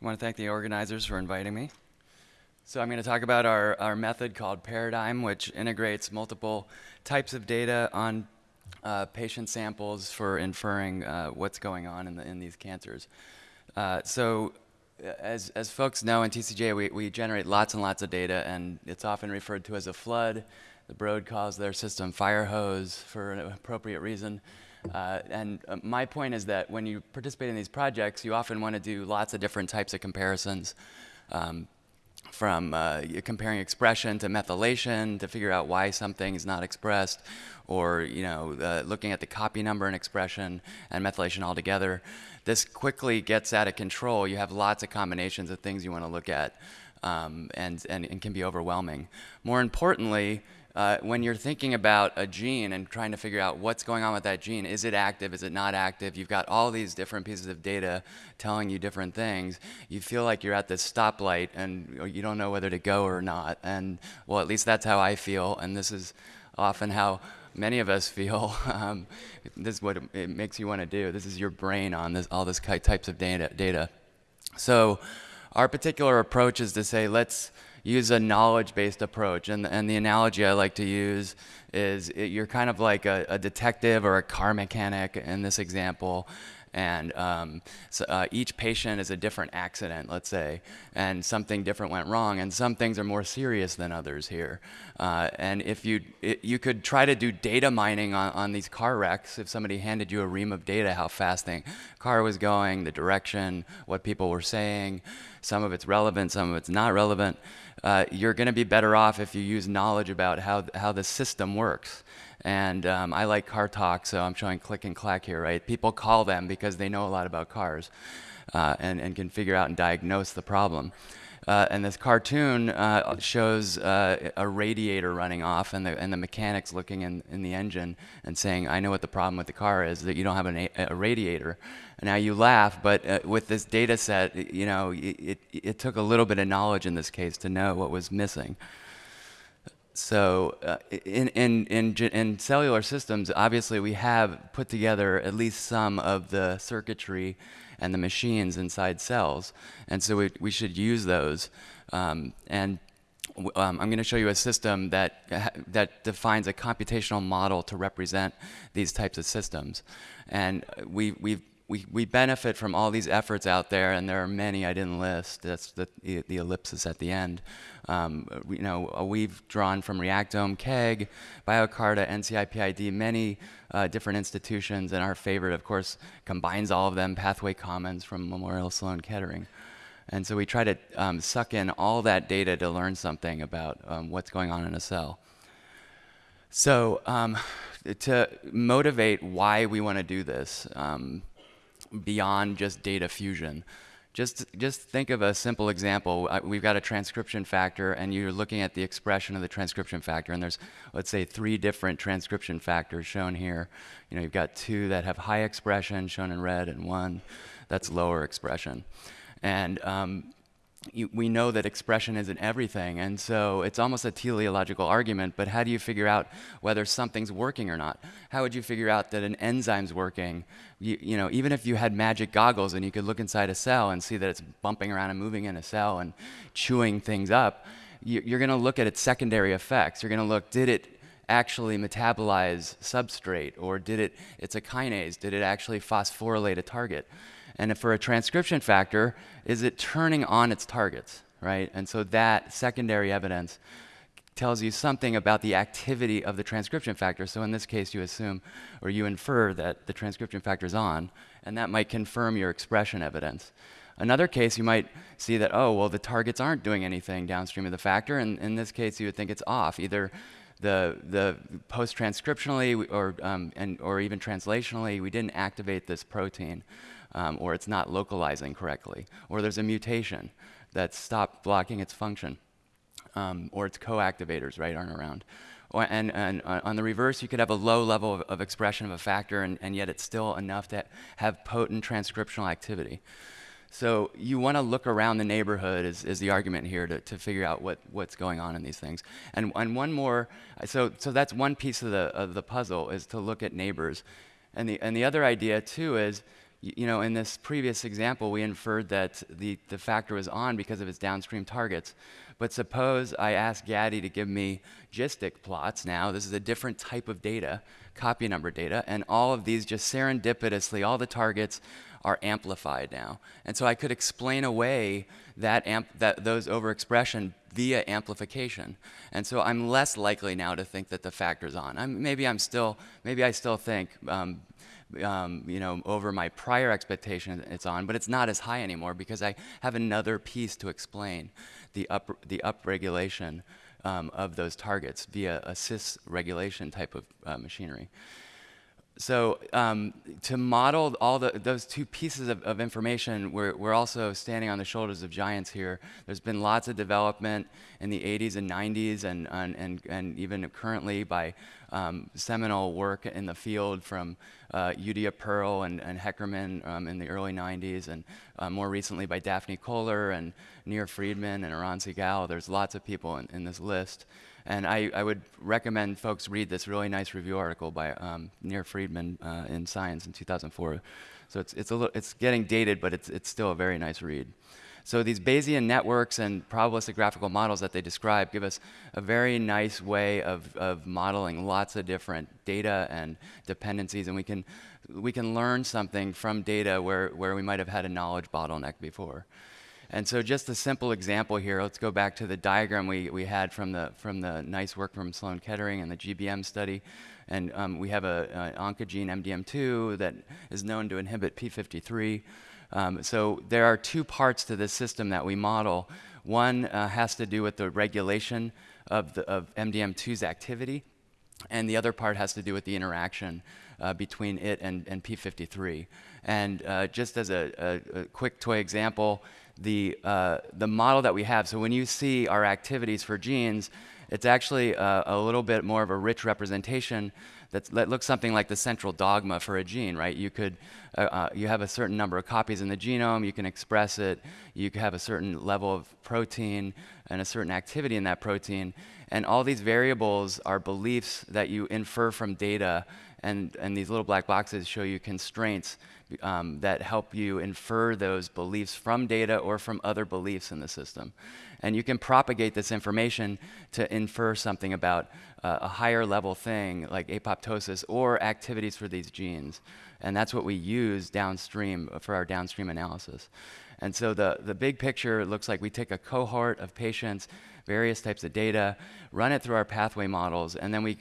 I want to thank the organizers for inviting me. So I'm going to talk about our, our method called Paradigm, which integrates multiple types of data on uh, patient samples for inferring uh, what's going on in, the, in these cancers. Uh, so as, as folks know in TCGA, we, we generate lots and lots of data, and it's often referred to as a flood. The Broad calls their system fire hose for an appropriate reason. Uh, and uh, my point is that when you participate in these projects, you often want to do lots of different types of comparisons. Um, from uh, comparing expression to methylation to figure out why something is not expressed, or you know, looking at the copy number and expression and methylation altogether. This quickly gets out of control. You have lots of combinations of things you want to look at, um, and, and, and can be overwhelming. More importantly, uh, when you're thinking about a gene and trying to figure out what's going on with that gene, is it active, is it not active, you've got all these different pieces of data telling you different things, you feel like you're at this stoplight and you don't know whether to go or not. And well, at least that's how I feel, and this is often how many of us feel. Um, this is what it, makes you want to do. This is your brain on this, all this types of data. data. So our particular approach is to say, let's use a knowledge-based approach. And, and the analogy I like to use is it, you're kind of like a, a, detective or a car mechanic in this example. And um, so, uh, each patient is a different accident, let's say, and something different went wrong. And some things are more serious than others here. Uh, and if you, you could try to do data mining on, on these car wrecks, if somebody handed you a ream of data, how fast the car was going, the direction, what people were saying, some of it's relevant, some of it's not relevant uh, you're going to be better off if you use knowledge about how, how the system works. And um, I like car talk, so I'm showing click and clack here, right? People call them because they know a lot about cars uh, and, and can figure out and diagnose the problem. Uh, and this cartoon uh, shows uh, a radiator running off and the, and the mechanics looking in, in the engine and saying, I know what the problem with the car is, that you don't have an, a radiator. And now you laugh, but uh, with this data set, you know, it, it, it, took a little bit of knowledge in this case to know what was missing. So uh, in, in, in, in cellular systems, obviously we have put together at least some of the circuitry and the machines inside cells. And so we, we should use those. Um, and um, I'm going to show you a system that, that defines a computational model to represent these types of systems. And we, we've we, we benefit from all these efforts out there, and there are many I didn't list. That's the, the ellipsis at the end. Um, you know, uh, we've drawn from Reactome, KEGG, BioCarta, NCIPID, many uh, different institutions, and our favorite, of course, combines all of them, Pathway Commons from Memorial Sloan Kettering. And so we try to um, suck in all that data to learn something about um, what's going on in a cell. So um, to motivate why we want to do this, um, beyond just data fusion. Just, just think of a simple example. We've got a transcription factor, and you're looking at the expression of the transcription factor, and there's, let's say, three different transcription factors shown here. You know, you've got two that have high expression, shown in red, and one that's lower expression. And um, you, we know that expression isn't everything, and so it's almost a teleological argument, but how do you figure out whether something's working or not? How would you figure out that an enzyme's working? You, you know, even if you had magic goggles and you could look inside a cell and see that it's bumping around and moving in a cell and chewing things up, you, you're going to look at its secondary effects. You're going to look, did it actually metabolize substrate, or did it, it's a kinase, did it actually phosphorylate a target? And for a transcription factor, is it turning on its targets, right? And so that secondary evidence tells you something about the activity of the transcription factor. So in this case, you assume or you infer that the transcription factor is on, and that might confirm your expression evidence. Another case, you might see that, oh, well, the targets aren't doing anything downstream of the factor, and in this case, you would think it's off. Either the, the post-transcriptionally or, um, and, or even translationally, we didn't activate this protein um, or it's not localizing correctly, or there's a mutation that stopped blocking its function, um, or its co-activators, right, aren't around. Or, and, and uh, on the reverse, you could have a low level of, of expression of a factor, and, and, yet it's still enough to have potent transcriptional activity. So you want to look around the neighborhood is, is the argument here to, to figure out what, what's going on in these things. And, and one more, so, so that's one piece of the, of the puzzle is to look at neighbors. And the, and the other idea too is you know, in this previous example, we inferred that the, the factor was on because of its downstream targets. But suppose I ask Gaddy to give me GISTIC plots now. This is a different type of data, copy number data, and all of these just serendipitously, all the targets are amplified now. And so I could explain away that, that those overexpression via amplification. And so I'm less likely now to think that the factor's on. I'm, maybe I'm still, maybe I still think, um, um, you know, over my prior expectation it's on, but it's not as high anymore because I have another piece to explain the up, the upregulation um, of those targets via a cis regulation type of uh, machinery. So um, to model all the, those two pieces of, of information, we're, we're, also standing on the shoulders of giants here. There's been lots of development in the 80s and 90s and, and, and, and even currently by um, seminal work in the field from uh, Judea Pearl and, and Heckerman um, in the early 90s and uh, more recently by Daphne Koller and Nir Friedman and Eran Segal. There's lots of people in, in this list. And I, I, would recommend folks read this really nice review article by um, Nir Friedman uh, in Science in 2004. So it's, it's, a little, it's getting dated, but it's, it's still a very nice read. So these Bayesian networks and probabilistic graphical models that they describe give us a very nice way of, of modeling lots of different data and dependencies, and we can, we can learn something from data where, where we might have had a knowledge bottleneck before. And so just a simple example here, let's go back to the diagram we, we had from the, from the nice work from Sloan Kettering and the GBM study. And um, we have an oncogene MDM2 that is known to inhibit P53. Um, so there are two parts to this system that we model. One uh, has to do with the regulation of, the, of MDM2's activity, and the other part has to do with the interaction uh, between it and, and P53. And uh, just as a, a, a, quick toy example, the, uh, the model that we have. So when you see our activities for genes, it's actually a, a little bit more of a rich representation that looks something like the central dogma for a gene, right? You could, uh, uh, you have a certain number of copies in the genome, you can express it, you have a certain level of protein and a certain activity in that protein, and all these variables are beliefs that you infer from data, and, and these little black boxes show you constraints um, that help you infer those beliefs from data or from other beliefs in the system. And you can propagate this information to infer something about uh, a higher level thing like apoptosis or activities for these genes. And that's what we use downstream for our downstream analysis. And so the, the big picture looks like we take a cohort of patients, various types of data, run it through our pathway models, and then we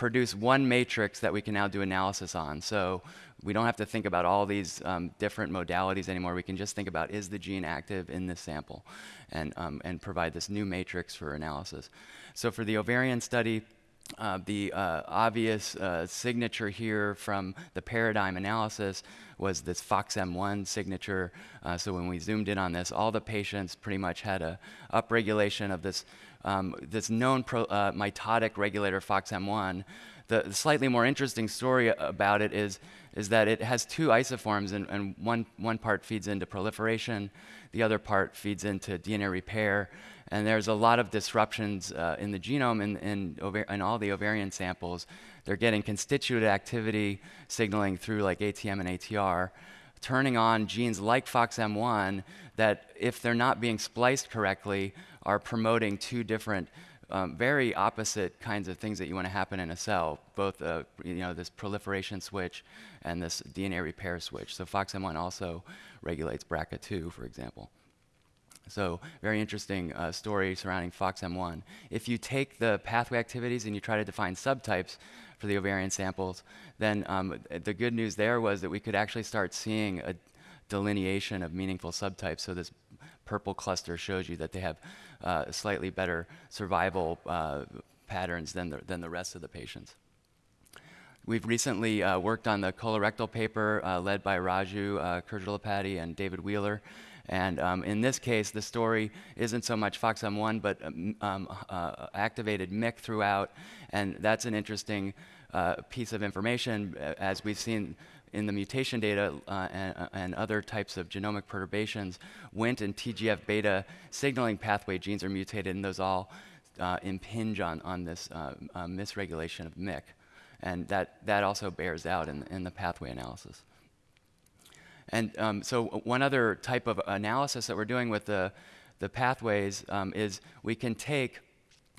produce one matrix that we can now do analysis on. So we don't have to think about all these um, different modalities anymore. We can just think about is the gene active in this sample and, um, and provide this new matrix for analysis. So for the ovarian study, uh, the uh, obvious uh, signature here from the paradigm analysis was this FOXM1 signature. Uh, so when we zoomed in on this, all the patients pretty much had a upregulation of this, um, this known pro, uh, mitotic regulator FOXM1. The, the slightly more interesting story about it is is that it has two isoforms, and, and one, one part feeds into proliferation, the other part feeds into DNA repair. And there's a lot of disruptions uh, in the genome in, in, in, all the ovarian samples. They're getting constitutive activity signaling through like ATM and ATR, turning on genes like FOXM1 that, if they're not being spliced correctly, are promoting two different um, very opposite kinds of things that you want to happen in a cell, both uh, you know this proliferation switch and this DNA repair switch. So FOXM1 also regulates BRCA2, for example. So very interesting uh, story surrounding FOXM1. If you take the pathway activities and you try to define subtypes for the ovarian samples, then um, the good news there was that we could actually start seeing a delineation of meaningful subtypes. So this purple cluster shows you that they have uh, slightly better survival uh, patterns than the, than the rest of the patients. We've recently uh, worked on the colorectal paper uh, led by Raju uh, and David Wheeler. And um, in this case, the story isn't so much FOXM1, but um, um, uh, activated MYC throughout. And that's an interesting uh, piece of information. As we've seen in the mutation data uh, and, uh, and, other types of genomic perturbations, Wnt and TGF-beta signaling pathway genes are mutated, and those all uh, impinge on, on this uh, uh, misregulation of MYC. And that, that also bears out in, in the pathway analysis. And um, so one other type of analysis that we're doing with the, the pathways um, is we can take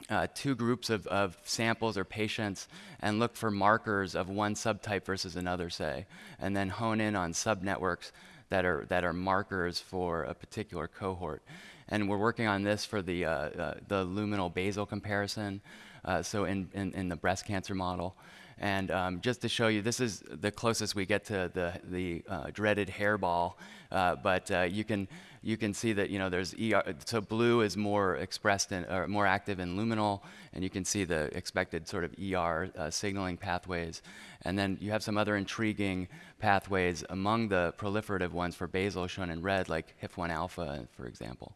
uh, two groups of, of, samples or patients and look for markers of one subtype versus another, say, and then hone in on subnetworks that are, that are markers for a particular cohort. And we're working on this for the, uh, uh, the luminal basal comparison, uh, so in, in, in, the breast cancer model. And um, just to show you, this is the closest we get to the, the uh, dreaded hairball, uh, but uh, you can you can see that you know there's ER, so blue is more expressed in, or more active in luminal, and you can see the expected sort of ER signaling pathways. And then you have some other intriguing pathways among the proliferative ones for basal shown in red, like HIF1 alpha, for example.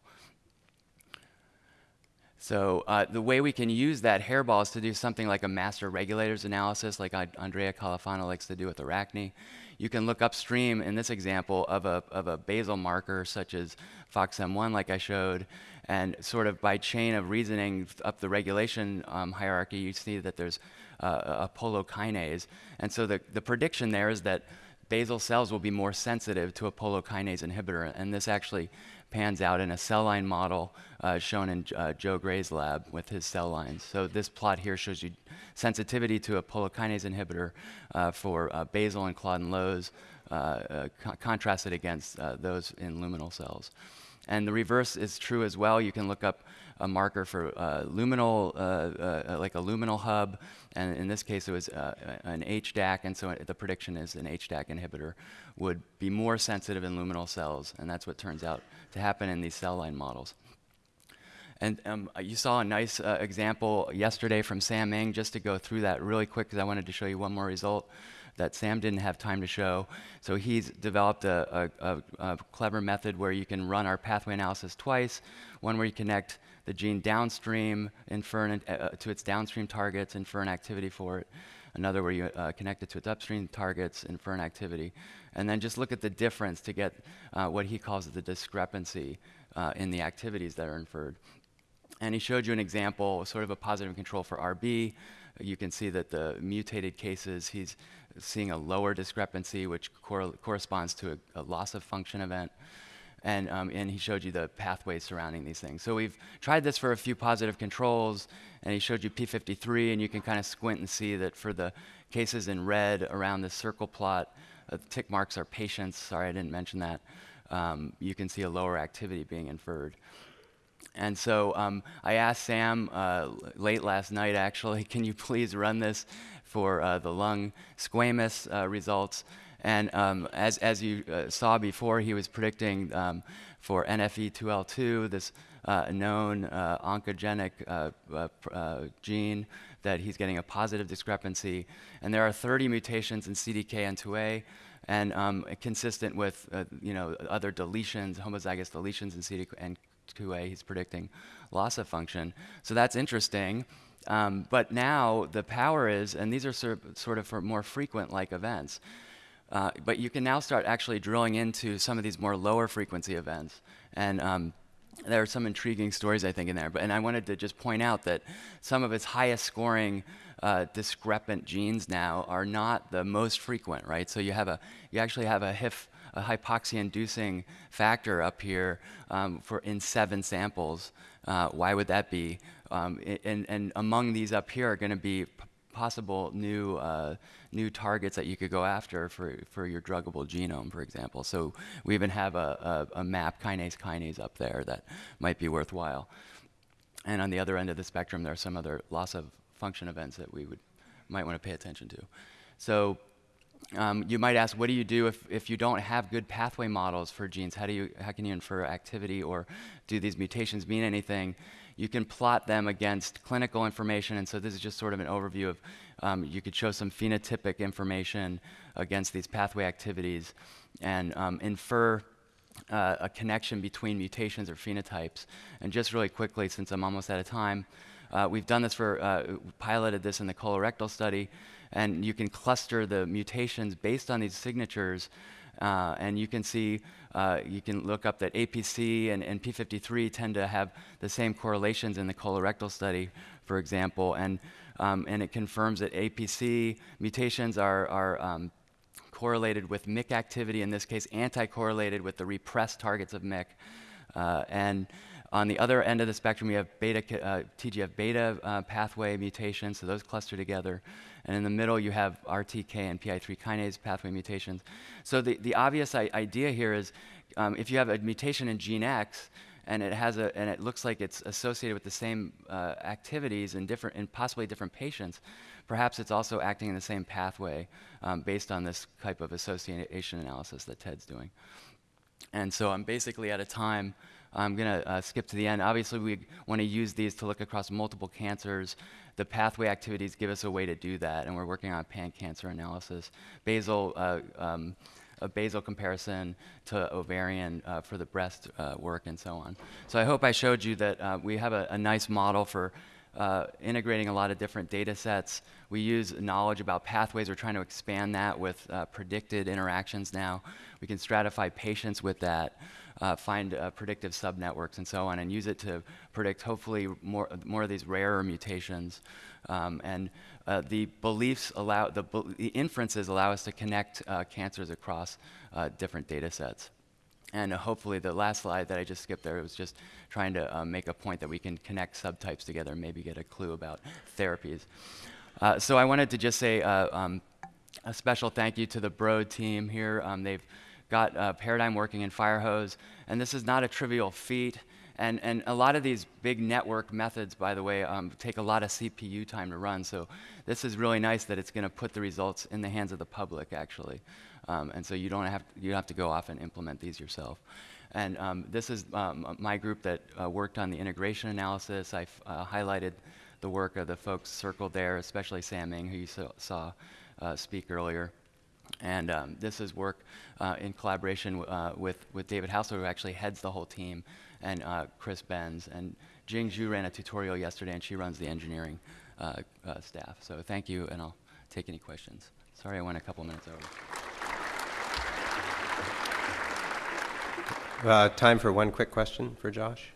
So uh, the way we can use that hairball is to do something like a master regulators analysis, like Andrea Califano likes to do with ARACNe you can look upstream in this example of a, of a basal marker such as FOXM1 like I showed, and sort of by chain of reasoning up the regulation um, hierarchy, you see that there's uh, a polokinase. And so the, the prediction there is that basal cells will be more sensitive to a polokinase inhibitor, and this actually pans out in a cell line model uh, shown in uh, Joe Gray's lab with his cell lines. So this plot here shows you sensitivity to a polokinase inhibitor uh, for uh, basal and Claudin lows uh, uh, co contrasted against those in luminal cells. And the reverse is true as well. You can look up a marker for uh, luminal, uh, uh, like a luminal hub, and in this case it was an HDAC, and so the prediction is an HDAC inhibitor would be more sensitive in luminal cells, and that's what turns out to happen in these cell line models. And um, you saw a nice uh, example yesterday from Sam Ng, just to go through that really quick, because I wanted to show you one more result that Sam didn't have time to show. So he's developed a, a, a, a clever method where you can run our pathway analysis twice, one where you connect the gene downstream, infer an, uh, to its downstream targets, infer an activity for it, another where you uh, connect it to its upstream targets, infer an activity, and then just look at the difference to get uh, what he calls the discrepancy uh, in the activities that are inferred. And he showed you an example, sort of a positive control for RB. You can see that the mutated cases, he's seeing a lower discrepancy, which cor corresponds to a, a, loss of function event. And, um, and he showed you the pathways surrounding these things. So we've tried this for a few positive controls, and he showed you P53, and you can kind of squint and see that for the cases in red around the circle plot, uh, tick marks are patients. Sorry, I didn't mention that. Um, you can see a lower activity being inferred. And so um, I asked Sam uh, late last night, actually, can you please run this for uh, the lung squamous uh, results? And um, as, as you uh, saw before, he was predicting um, for NFE2L2, this uh, known uh, oncogenic gene, that he's getting a positive discrepancy. And there are 30 mutations in CDKN2A, and um, consistent with you know other deletions, homozygous deletions in CDKN2A 2A, he's predicting loss of function. So that's interesting. Um, but now the power is, and these are sort of, sort of for more frequent like events, uh, but you can now start actually drilling into some of these more lower frequency events. And um, there are some intriguing stories, I think, in there. But, and I wanted to just point out that some of its highest scoring uh, discrepant genes now are not the most frequent, right? So you have a, you actually have a HIF a hypoxia-inducing factor up here um, for in seven samples. Uh, why would that be? Um, and, and among these up here are going to be possible new uh, new targets that you could go after for, for your druggable genome, for example. So we even have a, a, a map kinase kinase up there that might be worthwhile. And on the other end of the spectrum, there are some other loss of function events that we would might want to pay attention to. So um, you might ask, what do you do if, if you don't have good pathway models for genes? How, do you, how can you infer activity or do these mutations mean anything? You can plot them against clinical information, and so this is just sort of an overview of, um, you could show some phenotypic information against these pathway activities and um, infer uh, a connection between mutations or phenotypes. And just really quickly, since I'm almost out of time, uh, we've done this for, uh, piloted this in the colorectal study, and you can cluster the mutations based on these signatures. Uh, and you can see, uh, you can look up that APC and, and, P53 tend to have the same correlations in the colorectal study, for example. And, um, and it confirms that APC mutations are, are um, correlated with MYC activity, in this case, anti-correlated with the repressed targets of MYC. Uh, and on the other end of the spectrum, you have beta, uh, TGF-beta uh, pathway mutations, so those cluster together. And in the middle, you have RTK and PI3 kinase pathway mutations. So the, the obvious idea here is um, if you have a mutation in gene X, and it has a and it looks like it's associated with the same uh, activities in different in possibly different patients perhaps it's also acting in the same pathway um, based on this type of association analysis that ted's doing and so i'm basically at a time i'm going to uh, skip to the end. Obviously we want to use these to look across multiple cancers. The pathway activities give us a way to do that and we're working on pan-cancer analysis. Basal uh, um, a basal comparison to ovarian uh, for the breast uh, work and so on. So I hope I showed you that uh, we have a, a, nice model for uh, integrating a lot of different data sets. We use knowledge about pathways. We're trying to expand that with uh, predicted interactions now. We can stratify patients with that. Uh, find uh, predictive subnetworks and so on, and use it to predict hopefully more more of these rarer mutations. Um, and uh, the beliefs allow the, the, inferences allow us to connect uh, cancers across different data sets. And hopefully, the last slide that I just skipped there was just trying to make a point that we can connect subtypes together and maybe get a clue about therapies. so I wanted to just say um, a special thank you to the Broad team here. Um, they've got uh, Paradigm working in Firehose, and this is not a trivial feat. And, and a lot of these big network methods, by the way, um, take a lot of CPU time to run. So this is really nice that it's going to put the results in the hands of the public, actually. Um, and so you don't have to, you have to go off and implement these yourself. And um, this is um, my group that uh, worked on the integration analysis. I uh, highlighted the work of the folks circled there, especially Sam Ng, who you saw, saw uh, speak earlier. And um, this is work uh, in collaboration uh, with, with David Haussler, who actually heads the whole team, and uh, Chris Benz. And Jing Zhu ran a tutorial yesterday, and she runs the engineering uh, uh, staff. So thank you, and I'll take any questions. Sorry I went a couple minutes over. Uh, time for one quick question for Josh.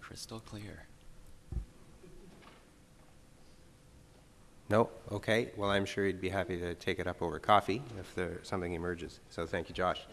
Crystal clear. No? Okay. Well, I'm sure he'd be happy to take it up over coffee if there something emerges. So thank you, Josh.